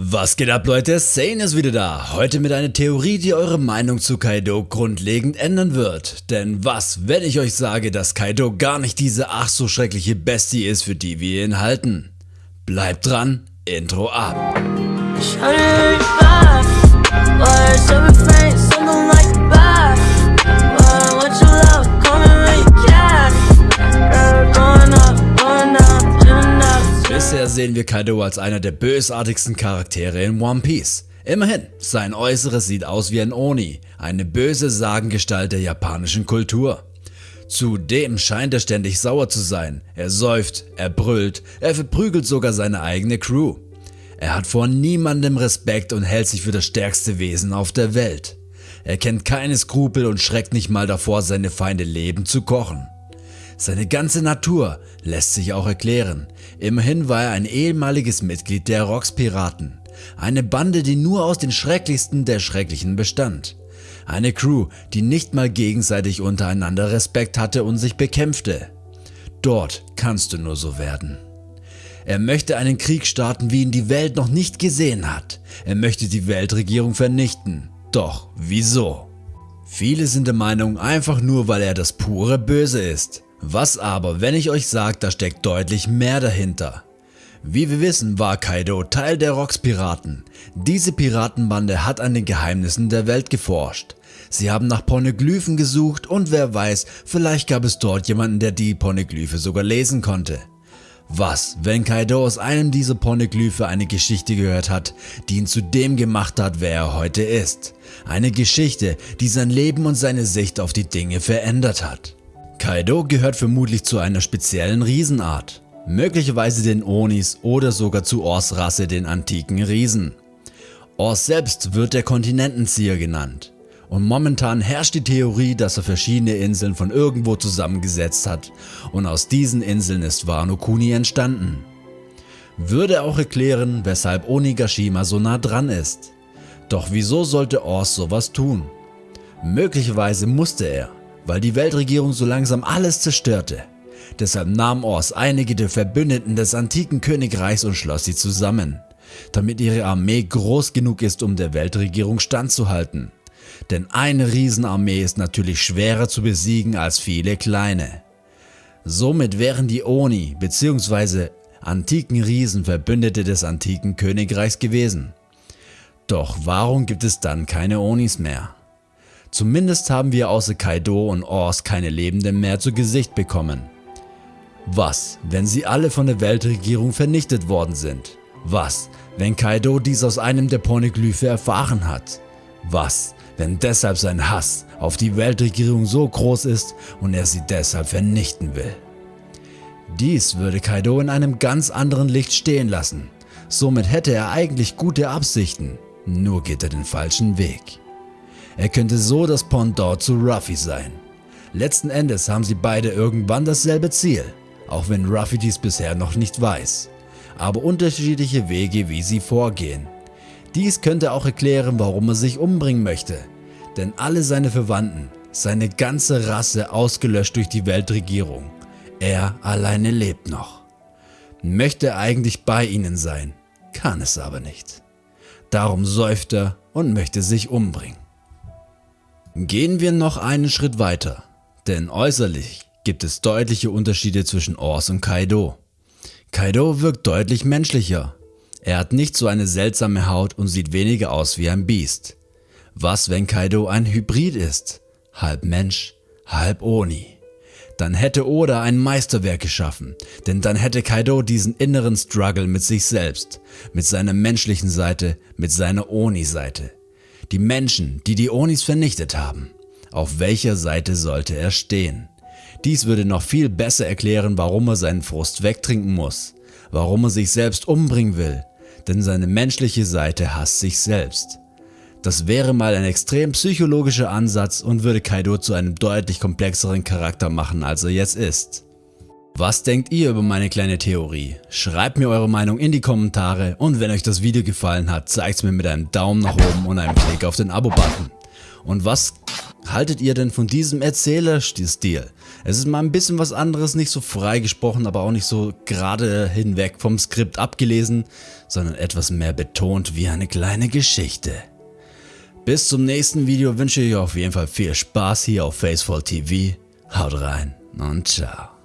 Was geht ab Leute, Sane ist wieder da, heute mit einer Theorie, die eure Meinung zu Kaido grundlegend ändern wird. Denn was, wenn ich euch sage, dass Kaido gar nicht diese ach so schreckliche Bestie ist, für die wir ihn halten? Bleibt dran, Intro ab. Kaido als einer der bösartigsten Charaktere in One Piece. Immerhin, sein Äußeres sieht aus wie ein Oni, eine böse Sagengestalt der japanischen Kultur. Zudem scheint er ständig sauer zu sein, er säuft, er brüllt, er verprügelt sogar seine eigene Crew. Er hat vor niemandem Respekt und hält sich für das stärkste Wesen auf der Welt. Er kennt keine Skrupel und schreckt nicht mal davor, seine Feinde lebend zu kochen. Seine ganze Natur lässt sich auch erklären. Immerhin war er ein ehemaliges Mitglied der Rocks Piraten. Eine Bande, die nur aus den schrecklichsten der Schrecklichen bestand. Eine Crew, die nicht mal gegenseitig untereinander Respekt hatte und sich bekämpfte. Dort kannst du nur so werden. Er möchte einen Krieg starten, wie ihn die Welt noch nicht gesehen hat. Er möchte die Weltregierung vernichten. Doch wieso? Viele sind der Meinung, einfach nur weil er das pure Böse ist. Was aber, wenn ich euch sage, da steckt deutlich mehr dahinter. Wie wir wissen, war Kaido Teil der Rocks Piraten. Diese Piratenbande hat an den Geheimnissen der Welt geforscht. Sie haben nach Pornoglyphen gesucht und wer weiß, vielleicht gab es dort jemanden, der die Pornoglyphe sogar lesen konnte. Was, wenn Kaido aus einem dieser Pornoglyphe eine Geschichte gehört hat, die ihn zu dem gemacht hat, wer er heute ist? Eine Geschichte, die sein Leben und seine Sicht auf die Dinge verändert hat. Kaido gehört vermutlich zu einer speziellen Riesenart, möglicherweise den Onis oder sogar zu Ors Rasse den antiken Riesen. Ors selbst wird der Kontinentenzieher genannt und momentan herrscht die Theorie, dass er verschiedene Inseln von irgendwo zusammengesetzt hat und aus diesen Inseln ist Wano Kuni entstanden. Würde auch erklären, weshalb Onigashima so nah dran ist. Doch wieso sollte Ors sowas tun? Möglicherweise musste er, weil die Weltregierung so langsam alles zerstörte. Deshalb nahm Ors einige der Verbündeten des antiken Königreichs und schloss sie zusammen, damit ihre Armee groß genug ist, um der Weltregierung standzuhalten. Denn eine Riesenarmee ist natürlich schwerer zu besiegen als viele kleine. Somit wären die Oni bzw. antiken Riesen Verbündete des antiken Königreichs gewesen. Doch warum gibt es dann keine Onis mehr? Zumindest haben wir außer Kaido und Ors keine Lebenden mehr zu Gesicht bekommen. Was, wenn sie alle von der Weltregierung vernichtet worden sind? Was, wenn Kaido dies aus einem der Pornoglyphe erfahren hat? Was, wenn deshalb sein Hass auf die Weltregierung so groß ist und er sie deshalb vernichten will? Dies würde Kaido in einem ganz anderen Licht stehen lassen. Somit hätte er eigentlich gute Absichten, nur geht er den falschen Weg. Er könnte so das Pendant zu Ruffy sein. Letzten Endes haben sie beide irgendwann dasselbe Ziel, auch wenn Ruffy dies bisher noch nicht weiß. Aber unterschiedliche Wege wie sie vorgehen. Dies könnte auch erklären warum er sich umbringen möchte. Denn alle seine Verwandten, seine ganze Rasse ausgelöscht durch die Weltregierung. Er alleine lebt noch. Möchte eigentlich bei ihnen sein, kann es aber nicht. Darum säuft er und möchte sich umbringen. Gehen wir noch einen Schritt weiter, denn äußerlich gibt es deutliche Unterschiede zwischen Ors und Kaido. Kaido wirkt deutlich menschlicher. Er hat nicht so eine seltsame Haut und sieht weniger aus wie ein Biest. Was wenn Kaido ein Hybrid ist? Halb Mensch, halb Oni. Dann hätte Oda ein Meisterwerk geschaffen, denn dann hätte Kaido diesen inneren Struggle mit sich selbst, mit seiner menschlichen Seite, mit seiner Oni-Seite. Die Menschen, die die Onis vernichtet haben. Auf welcher Seite sollte er stehen? Dies würde noch viel besser erklären, warum er seinen Frust wegtrinken muss, warum er sich selbst umbringen will, denn seine menschliche Seite hasst sich selbst. Das wäre mal ein extrem psychologischer Ansatz und würde Kaido zu einem deutlich komplexeren Charakter machen als er jetzt ist. Was denkt ihr über meine kleine Theorie? Schreibt mir eure Meinung in die Kommentare und wenn euch das Video gefallen hat, zeigt es mir mit einem Daumen nach oben und einem Klick auf den Abo-Button. Und was haltet ihr denn von diesem Erzählerstil? Es ist mal ein bisschen was anderes, nicht so frei gesprochen, aber auch nicht so gerade hinweg vom Skript abgelesen, sondern etwas mehr betont wie eine kleine Geschichte. Bis zum nächsten Video wünsche ich euch auf jeden Fall viel Spaß hier auf Facefall TV. Haut rein und ciao.